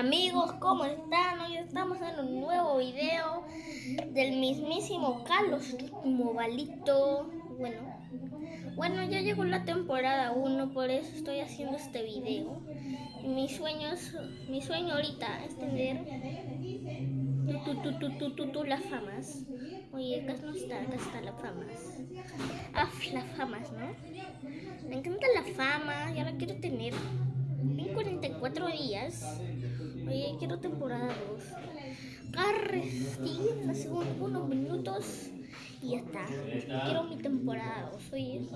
Amigos, ¿cómo están? Hoy estamos en un nuevo video del mismísimo Carlos Movalito. Bueno, bueno, ya llegó la temporada 1, por eso estoy haciendo este video. Mi sueño, mi sueño ahorita es tener tu, las famas. Oye, acá no está, acá está las famas. Ah, las famas, ¿no? Me encanta la fama, ya la quiero tener. En 44 días. Oye, quiero temporada 2. Carre, hace unos minutos y ya está. Quiero mi temporada 2. Oye,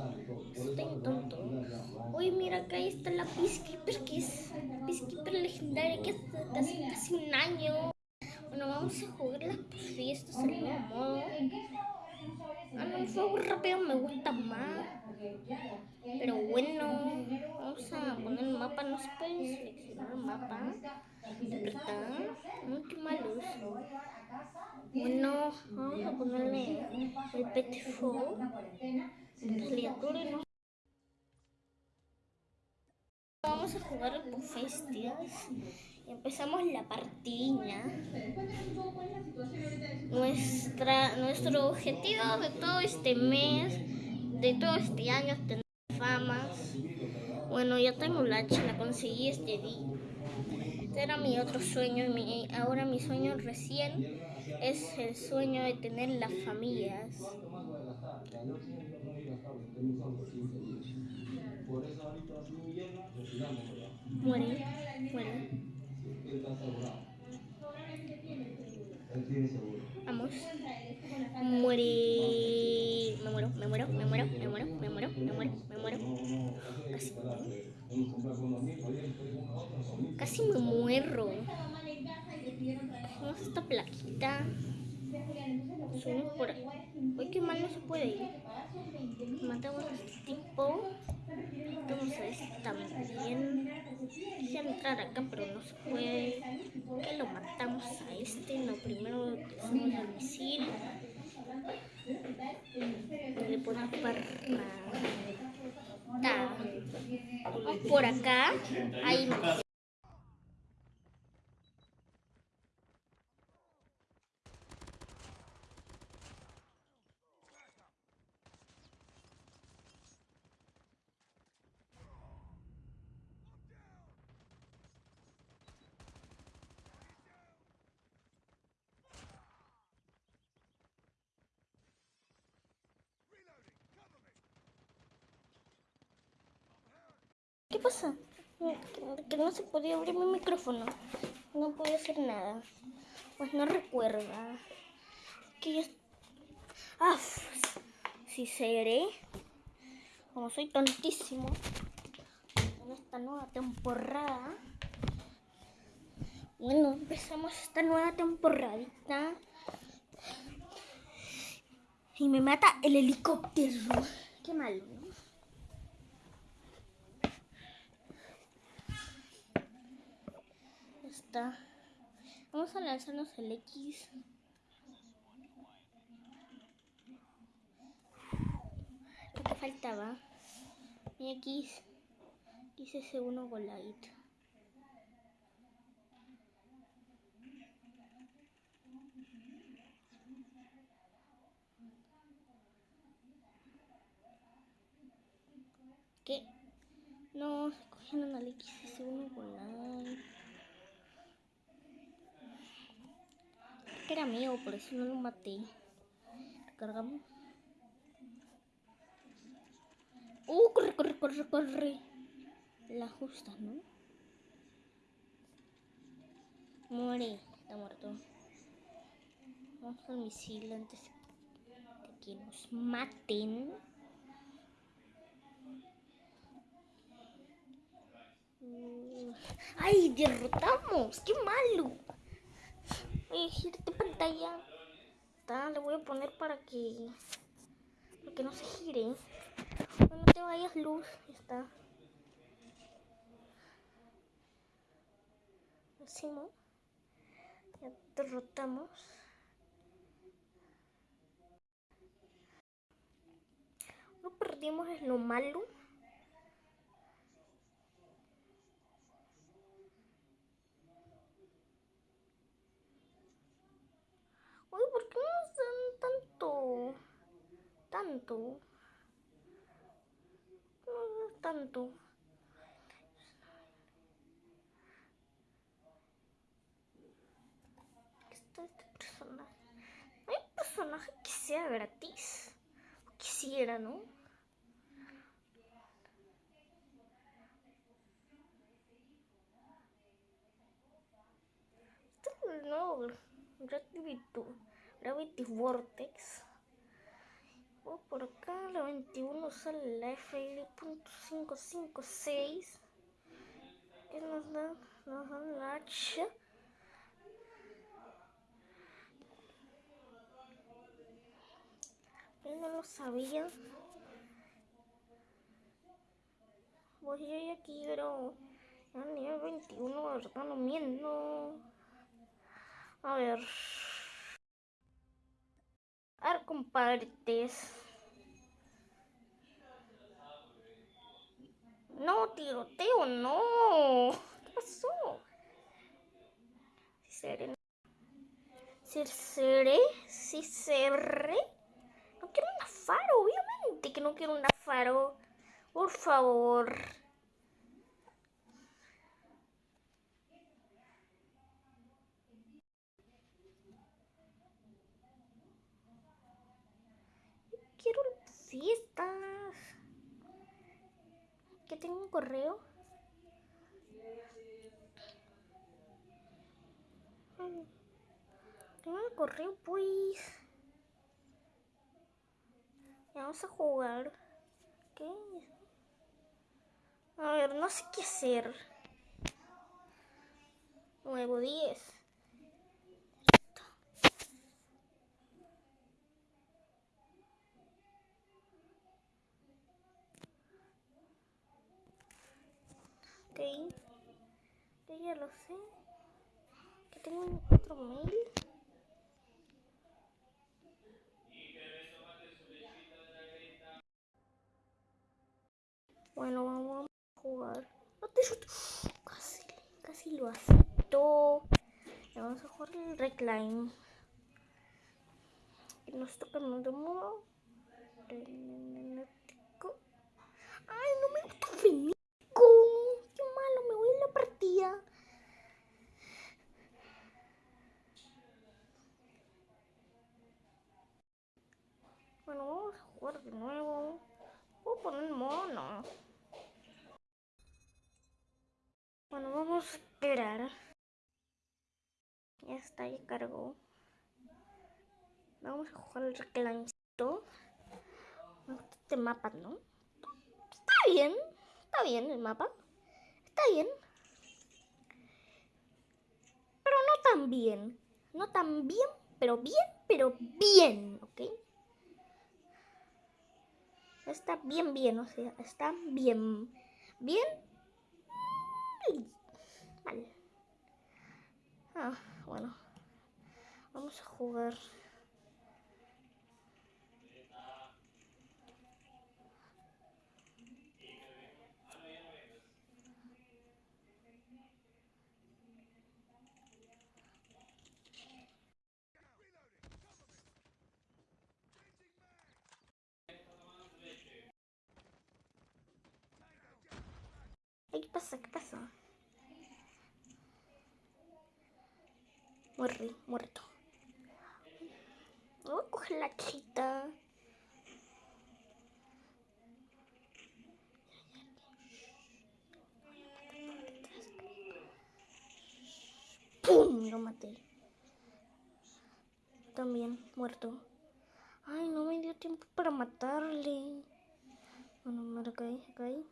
estoy tonto. Oye, mira, acá está la Peacekeeper, que es Peacekeeper legendaria, que hace casi un año. Bueno, vamos a jugar las fiestas al nuevo modo. No, el fuego rápido me gusta más. Pero bueno, vamos a poner el mapa. No se seleccionar el mapa. ¿Verdad? Última luz. Bueno, vamos a ponerle el PTFO. Vamos a jugar el Bufestias y empezamos la partida. Nuestra, nuestro objetivo de todo este mes, de todo este año es tener famas. Bueno, ya tengo la hacha, la conseguí este día. Este era mi otro sueño, mi, ahora mi sueño recién es el sueño de tener las familias. Muere, muere. Vamos. Muere. Me muero, me muero, me muero, me muero, me muero, me muero, me muero. Casi. Casi me muero. Vamos a esta plaquita. Subimos por ahí. Uy, qué mal no se puede ir. Matamos a este tipo. Este también. Quisiera entrar acá, pero no se puede. Que lo matamos a este. No, primero hacemos el misil. Le ponemos para... Vamos por acá. Ahí ¿Qué pasa? Que no se podía abrir mi micrófono. No puedo hacer nada. Pues no recuerda. Que ya... Ah, si seré. Como soy tontísimo. En esta nueva temporada. Bueno, empezamos esta nueva temporadita. Y me mata el helicóptero. Qué malo. Vamos a lanzarnos el X. ¿Qué faltaba? Mi X. X ese uno voladito. ¿Qué? No, se cogieron al X ese uno voladito. Que era mío, por eso no lo maté. Cargamos. Uh, corre, corre, corre, corre. La justa, ¿no? Muere, está muerto. Vamos al misil antes de que nos maten. ¡Ay, derrotamos! ¡Qué malo! Tu pantalla. Está, le voy a poner para que, para que no se gire. No, te vayas luz. Está. Hacemos. Ya derrotamos. No perdimos es lo malo. Tanto. No tanto. Está este personaje. Hay un personaje que sea gratis. Quisiera, ¿no? Este es el nuevo Gravity Vortex. Oh, por acá la 21 sale la FL.556 que nos da, nos da la hacha. Yo no lo sabía. Pues yo ya quiero a nivel 21, ¿verdad? No miento. A ver. A ver, compartes. No, tiroteo, no. ¿Qué pasó? Seré. Seré. Si seré. No quiero un faro, obviamente que no quiero un faro. Por favor. quiero fiestas. Que tengo un correo. Tengo un correo, pues. Vamos a jugar. ¿Qué? A ver, no sé qué hacer. Nuevo 10. Ok. Yo ya lo sé. Que tengo otro mail. Bueno, vamos a jugar. No te Casi, casi lo acepto. Vamos a jugar el recline. Nos toca el de modo. Ay, no me gusta finir. Bueno, vamos a jugar de nuevo. Voy a poner mono. Bueno, vamos a esperar. Ya está, ya cargó. Vamos a jugar el reclamito. Este mapa, ¿no? Está bien. Está bien el mapa. Está bien. Pero no tan bien. No tan bien, pero bien, pero bien, ¿ok? Está bien, bien, o sea, está bien, bien, mal. Ah, bueno. Vamos a jugar. ¿Qué pasa? ¿Qué pasa? Muerto. Voy a coger la chita. ¡Pum! Lo maté. También muerto. Ay, no me dio tiempo para matarle. Bueno, me caí, caí.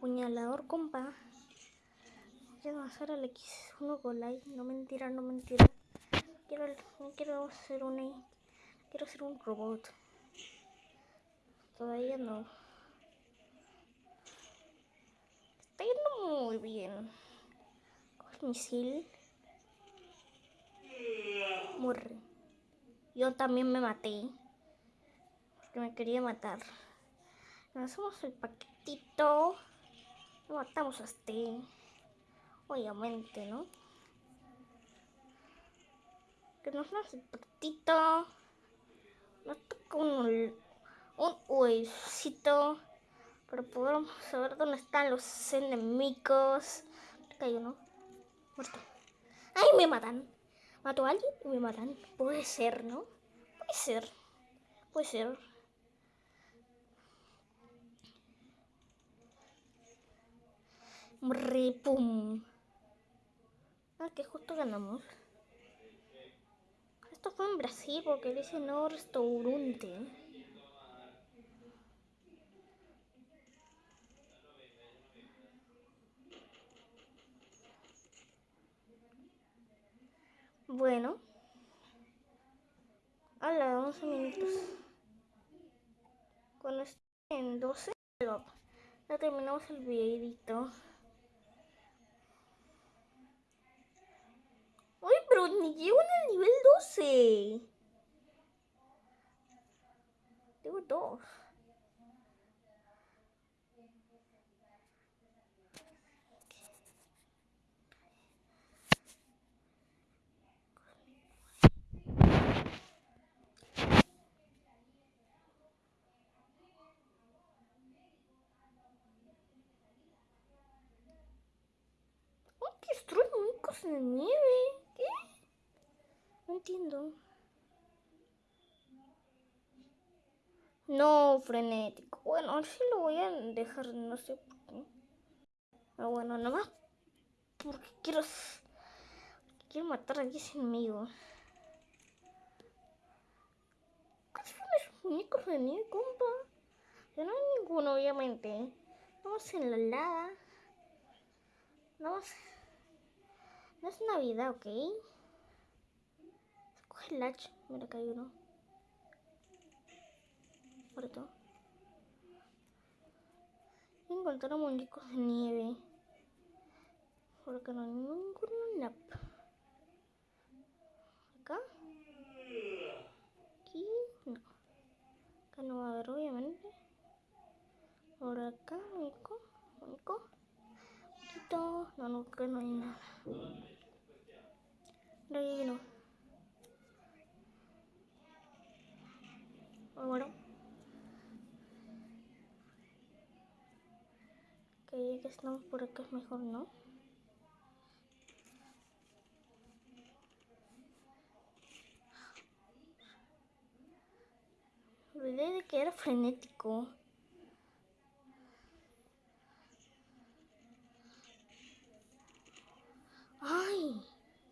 Puñalador, compa. Quiero hacer el X1 Golai. No mentira, no mentira. Quiero, quiero hacer un quiero hacer un robot. Todavía no. Está yendo muy bien. Con el misil. Muere. Yo también me maté. Porque me quería matar. Hacemos el paquetito matamos a este. Obviamente, ¿no? que nos hace patito. Nos toca un, un huesito para poder saber dónde están los enemigos. Hay uno. Muerto. ¡Ay, me matan! Mato a alguien y me matan. Puede ser, ¿no? Puede ser. Puede ser. Repum. Ah, que justo ganamos. Esto fue en Brasil porque dice no restaurante. Bueno. A la 11 minutos. Cuando esté en 12, ya terminamos el videito. Uy, llego en el nivel 12. Tengo dos. ¡Oh, que destruye muñecos de nieve! ¿Qué? Entiendo. No, frenético. Bueno, sí lo voy a dejar, no sé por qué. Pero bueno, nada más porque quiero, quiero matar a 10 enemigos. ¿Cuáles son esos muñecos de compa? Ya no hay ninguno, obviamente. Vamos en la lava. Vamos. No es Navidad, ¿ok? Hacha. Mira, acá hay uno. Muerto. Encontraron muñecos de nieve. Por acá no hay ninguno. Nap. Acá. Aquí. No. Acá no va a haber, obviamente. Por acá, muñeco. Muñeco. Poquito. No, no, acá no hay nada. No hay Bueno. Ok, ya que estamos por acá es mejor, ¿no? Olvidé de que era frenético. ¡Ay!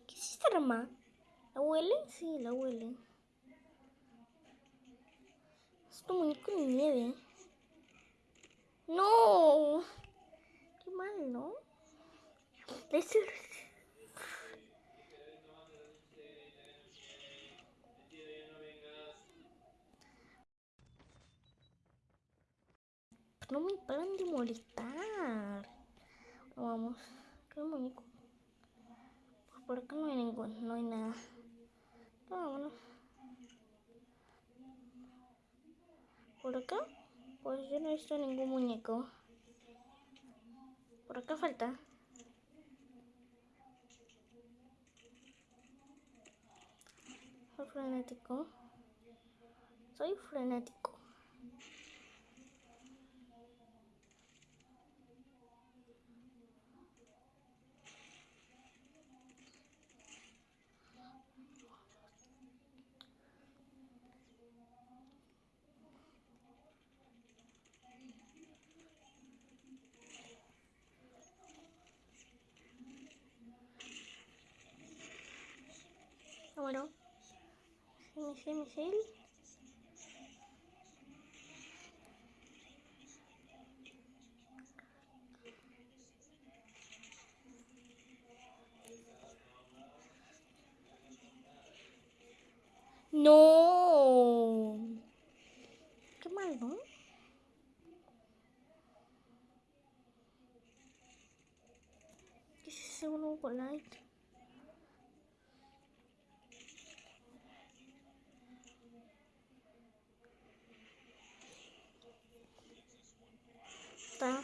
¿Qué es esta rama? ¿La huele? Sí, la huele. Es un muñeco de nieve. ¡No! Qué mal, ¿no? Ese- No me paran de molestar. Vamos. ¿Qué muñeco? Pues por acá no hay ninguno, no hay nada. Vámonos. Por acá, pues yo no he visto ningún muñeco. Por acá falta. Soy frenético. Soy frenético. Ah, Bueno. Misil, misil. No. Qué mal, ¿no? ¿Qué es ese uno con light? Está.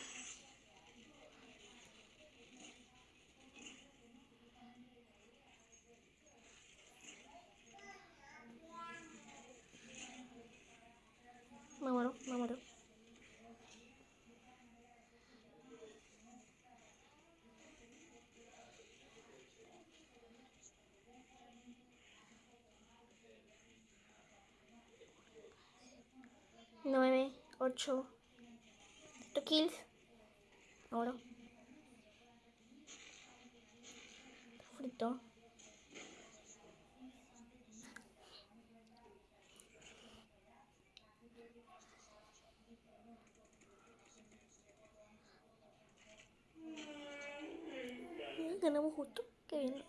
9, 8, kills. Ahora. Frito. Ganamos justo. Qué bien.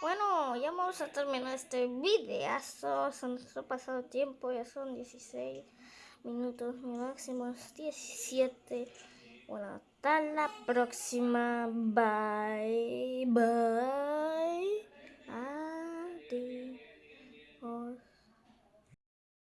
Bueno, ya vamos a terminar este videazo. Se nos ha pasado tiempo, ya son 16 minutos. Mi máximo es 17. Bueno, hasta la próxima. Bye, bye.